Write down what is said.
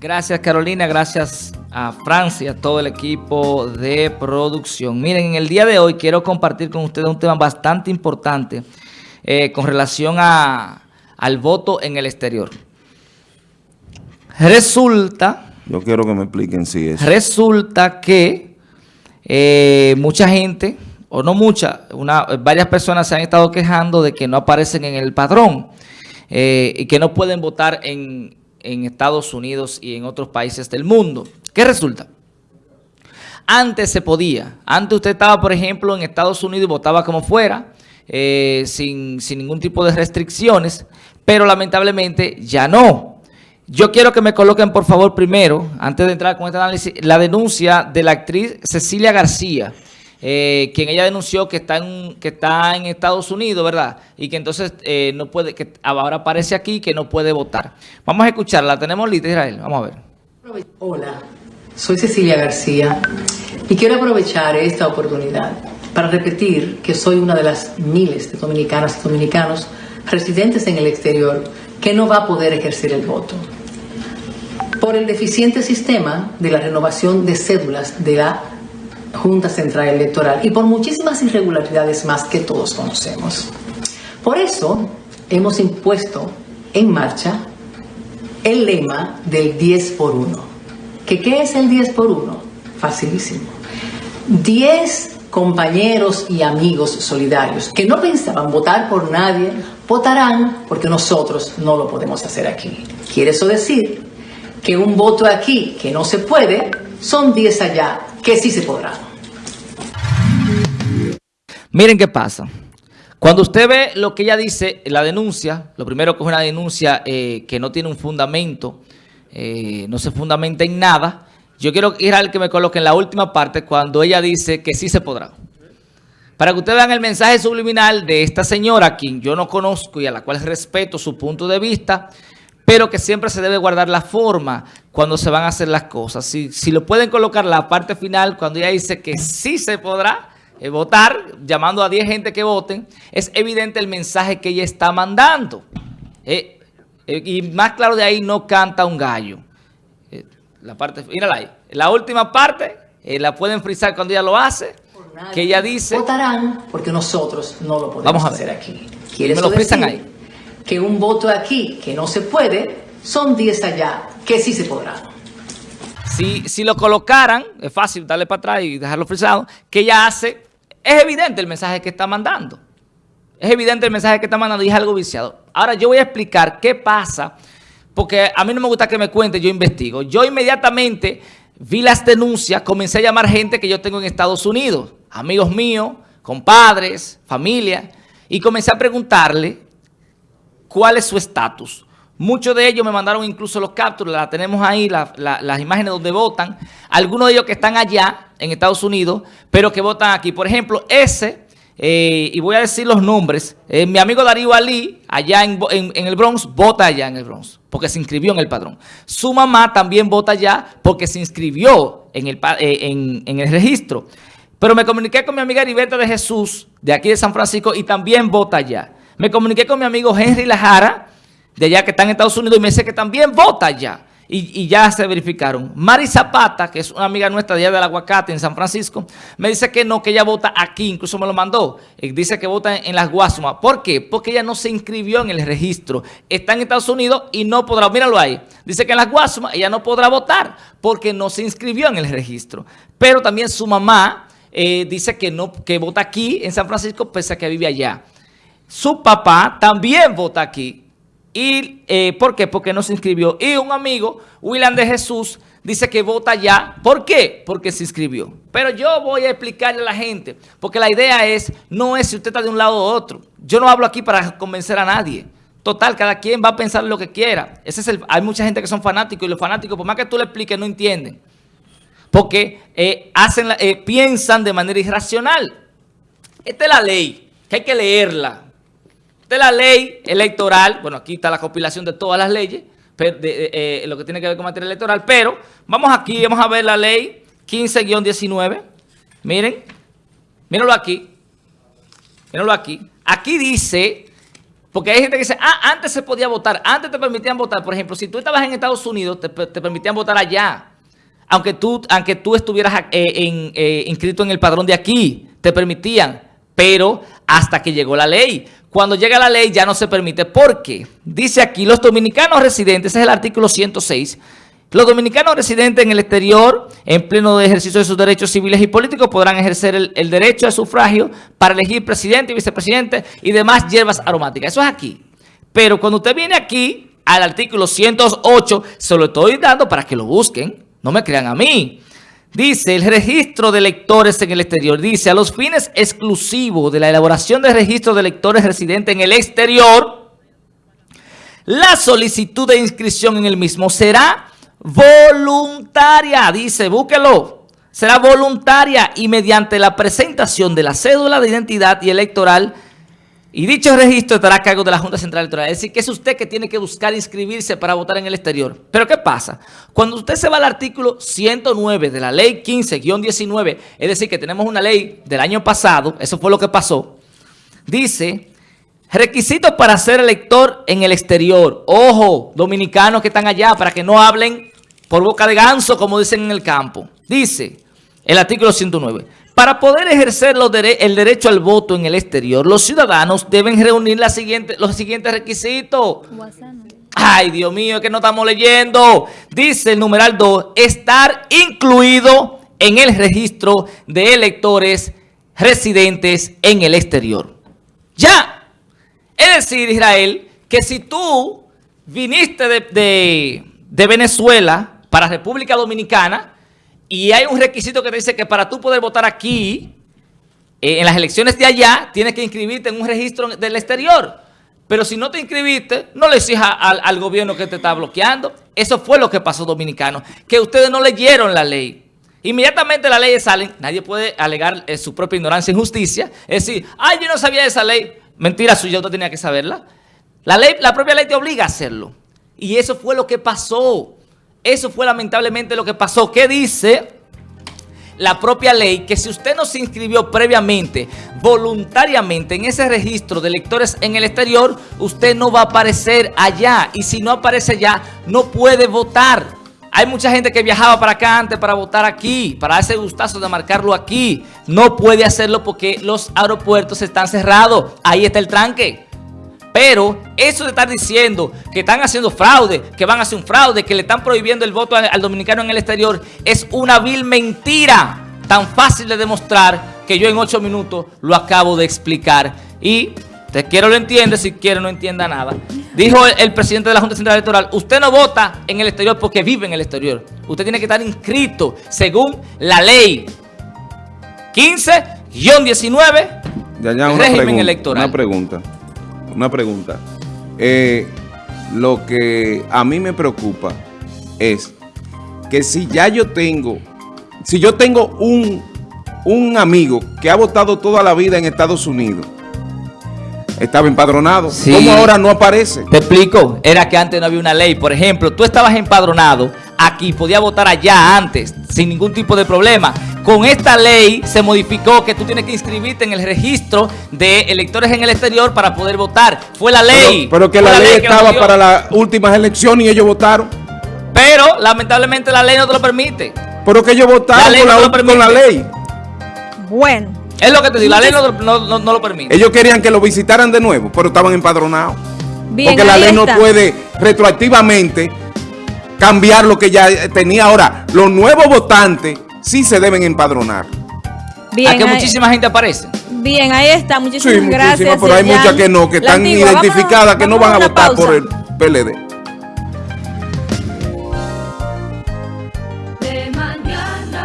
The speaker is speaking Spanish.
Gracias Carolina, gracias a Francia, a todo el equipo de producción. Miren, en el día de hoy quiero compartir con ustedes un tema bastante importante eh, con relación a, al voto en el exterior. Resulta... Yo quiero que me expliquen si es... Resulta que eh, mucha gente, o no mucha, una, varias personas se han estado quejando de que no aparecen en el padrón eh, y que no pueden votar en, en Estados Unidos y en otros países del mundo. ¿Qué resulta? Antes se podía. Antes usted estaba, por ejemplo, en Estados Unidos y votaba como fuera, eh, sin, sin ningún tipo de restricciones, pero lamentablemente ya no. Yo quiero que me coloquen, por favor, primero, antes de entrar con este análisis, la denuncia de la actriz Cecilia García, eh, quien ella denunció que está en, que está en Estados Unidos, ¿verdad? Y que entonces eh, no puede, que ahora aparece aquí que no puede votar. Vamos a escucharla, tenemos lista Israel, vamos a ver. Hola, soy Cecilia García y quiero aprovechar esta oportunidad para repetir que soy una de las miles de dominicanas y dominicanos residentes en el exterior que no va a poder ejercer el voto por el deficiente sistema de la renovación de cédulas de la Junta Central Electoral y por muchísimas irregularidades más que todos conocemos. Por eso hemos impuesto en marcha el lema del 10 por 1. ¿Que ¿Qué es el 10 por 1? Facilísimo. 10 compañeros y amigos solidarios que no pensaban votar por nadie, votarán porque nosotros no lo podemos hacer aquí. ¿Quiere eso decir que un voto aquí que no se puede son 10 allá que sí se podrá. Miren qué pasa. Cuando usted ve lo que ella dice, la denuncia, lo primero que es una denuncia eh, que no tiene un fundamento, eh, no se fundamenta en nada, yo quiero ir al que me coloque en la última parte cuando ella dice que sí se podrá. Para que ustedes vean el mensaje subliminal de esta señora, quien yo no conozco y a la cual respeto su punto de vista, pero que siempre se debe guardar la forma cuando se van a hacer las cosas. Si, si lo pueden colocar la parte final, cuando ella dice que sí se podrá eh, votar, llamando a 10 gente que voten, es evidente el mensaje que ella está mandando. Eh, eh, y más claro de ahí no canta un gallo. la parte, mírala ahí. La última parte la pueden frisar cuando ella lo hace, que ella dice... Votarán porque nosotros no lo podemos hacer aquí. ¿Quiere me lo frisan ahí? que un voto aquí que no se puede, son 10 allá que sí se podrá. Si, si lo colocaran, es fácil darle para atrás y dejarlo frisado, que ella hace, es evidente el mensaje que está mandando. Es evidente el mensaje que está mandando y es algo viciado. Ahora yo voy a explicar qué pasa, porque a mí no me gusta que me cuente, yo investigo. Yo inmediatamente vi las denuncias, comencé a llamar gente que yo tengo en Estados Unidos, amigos míos, compadres, familia, y comencé a preguntarle cuál es su estatus. Muchos de ellos me mandaron incluso los capturas, la tenemos ahí, las imágenes donde votan. Algunos de ellos que están allá, en Estados Unidos, pero que votan aquí. Por ejemplo, ese, eh, y voy a decir los nombres, eh, mi amigo Darío Ali, allá en, el Bronx, vota allá en el Bronx, porque se inscribió en el padrón. Su mamá también vota allá porque se inscribió en el, eh, en el registro. Pero me comuniqué con mi amiga Heriberta de Jesús, de aquí de San Francisco, y también vota allá. Me comuniqué con mi amigo Henry Lajara, de allá que está en Estados Unidos, y me dice que también vota allá. Y, ya se verificaron. Mari Zapata, que es una amiga nuestra de allá del Aguacate, en San Francisco, me dice que no, que ella vota aquí, incluso me lo mandó. dice que vota en, las Guasumas. ¿Por qué? Porque ella no se inscribió en el registro. Está en Estados Unidos y no podrá, míralo ahí. Dice que en las Guasumas ella no podrá votar porque no se inscribió en el registro. Pero también su mamá eh, dice que, no, que vota aquí en San Francisco pese a que vive allá. Su papá también vota aquí. ¿Y eh, por qué? Porque no se inscribió. Y un amigo, William de Jesús, dice que vota ya. ¿Por qué? Porque se inscribió. Pero yo voy a explicarle a la gente, porque la idea es, no es si usted está de un lado u otro. Yo no hablo aquí para convencer a nadie. Total, cada quien va a pensar lo que quiera. Ese es el, hay mucha gente que son fanáticos y los fanáticos, por más que tú le expliques, no entienden. Porque eh, hacen, eh, piensan de manera irracional. Esta es la ley, que hay que leerla de la ley electoral, bueno, aquí está la compilación de todas las leyes, de, eh, lo que tiene que ver con materia electoral, pero vamos aquí, vamos a ver la ley 15-19, miren, mírenlo aquí, mírenlo aquí, aquí dice Porque hay gente que dice, ah, antes se podía votar, antes te permitían votar. Por ejemplo, si tú estabas en Estados Unidos, te, permitían votar allá. Aunque tú, aunque tú estuvieras eh, eh, inscrito en el padrón de aquí, te permitían. Pero hasta que llegó la ley. Cuando llega la ley ya no se permite. ¿Por qué? Dice aquí, los dominicanos residentes, ese es el artículo 106, los dominicanos residentes en el exterior, en pleno ejercicio de sus derechos civiles y políticos, podrán ejercer el, derecho de sufragio para elegir presidente y vicepresidente y demás hierbas aromáticas. Eso es aquí. Pero cuando usted viene aquí, al artículo 108, se lo estoy dando para que lo busquen. No me crean a mí. Dice, el registro de electores en el exterior. Dice, a los fines exclusivos de la elaboración del registro de electores residentes en el exterior, la solicitud de inscripción en el mismo será voluntaria, dice, búsquelo. Será voluntaria y mediante la presentación de la cédula de identidad y electoral y dicho registro estará a cargo de la Junta Central Electoral. Es decir, que es usted que tiene que buscar inscribirse para votar en el exterior. Pero ¿qué pasa? Cuando usted se va al artículo 109 de la ley 15-19, es decir, que tenemos una ley del año pasado, eso fue lo que pasó, dice, requisitos para ser elector en el exterior. Ojo, dominicanos que están allá, para que no hablen por boca de ganso, como dicen en el campo. Dice el artículo 109. Para poder ejercer el derecho al voto en el exterior, los ciudadanos deben reunir los siguientes requisitos. Ay, Dios mío, que no estamos leyendo. Dice el numeral 2, estar incluido en el registro de electores residentes en el exterior. Ya. Es decir, Israel, que si tú viniste de, de Venezuela para República Dominicana y hay un requisito que dice que para tú poder votar aquí, eh, en las elecciones de allá, tienes que inscribirte en un registro del exterior. Pero si no te inscribiste, no le exijas al, gobierno que te está bloqueando. Eso fue lo que pasó, dominicano, que ustedes no leyeron la ley. Inmediatamente las leyes salen, nadie puede alegar eh, su propia ignorancia e injusticia. Es decir, ay, yo no sabía esa ley. Mentira suya, usted tenía que saberla. La, ley, la propia ley te obliga a hacerlo. Y eso fue lo que pasó. Eso fue lamentablemente lo que pasó. ¿Qué dice la propia ley? Que si usted no se inscribió previamente, voluntariamente en ese registro de electores en el exterior, usted no va a aparecer allá. Y si no aparece allá, no puede votar. Hay mucha gente que viajaba para acá antes para votar aquí, para ese gustazo de marcarlo aquí. No puede hacerlo porque los aeropuertos están cerrados. Ahí está el tranque. Pero eso de estar diciendo que están haciendo fraude, que van a hacer un fraude, que le están prohibiendo el voto al, dominicano en el exterior, es una vil mentira tan fácil de demostrar que yo en ocho minutos lo acabo de explicar. Y te quiero lo entiende, si quiere no entienda nada. Dijo el, presidente de la Junta Central Electoral, usted no vota en el exterior porque vive en el exterior. Usted tiene que estar inscrito según la ley 15-19, régimen electoral. Una pregunta una pregunta. Eh, lo que a mí me preocupa es que si ya yo tengo, si yo tengo un, un amigo que ha votado toda la vida en Estados Unidos, estaba empadronado. ¿Cómo ahora no aparece? Te explico. Era que antes no había una ley. Por ejemplo, tú estabas empadronado aquí, podía votar allá antes, sin ningún tipo de problema. Con esta ley se modificó que tú tienes que inscribirte en el registro de electores en el exterior para poder votar. Fue la ley. Pero, que la, ley, estaba para las últimas elecciones y ellos votaron. Pero lamentablemente la ley no te lo permite. Pero que ellos votaron con, la, ley. Bueno. Es lo que te digo, la ley no, lo permite. Ellos querían que lo visitaran de nuevo, pero estaban empadronados. porque la ley no puede retroactivamente cambiar lo que ya tenía. Ahora, los nuevos votantes sí se deben empadronar. Bien, ¿A que muchísima gente aparece? Bien, ahí está. Muchísimas sí, gracias. pero hay muchas que no, que están identificadas, que no van a votar por el PLD.